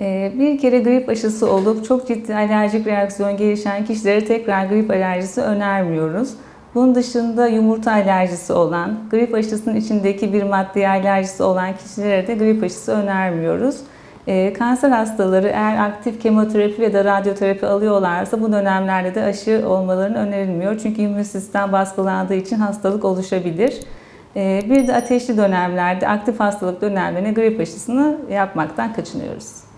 Ee, bir kere grip aşısı olup çok ciddi alerjik reaksiyon gelişen kişilere tekrar grip alerjisi önermiyoruz. Bunun dışında yumurta alerjisi olan, grip aşısının içindeki bir maddeye alerjisi olan kişilere de grip aşısı önermiyoruz. Ee, kanser hastaları eğer aktif kemoterapi ya da radyoterapi alıyorlarsa bu dönemlerde de aşı olmalarını önerilmiyor. Çünkü immün sistem baskılandığı için hastalık oluşabilir. Ee, bir de ateşli dönemlerde, aktif hastalık dönemlerine grip aşısını yapmaktan kaçınıyoruz.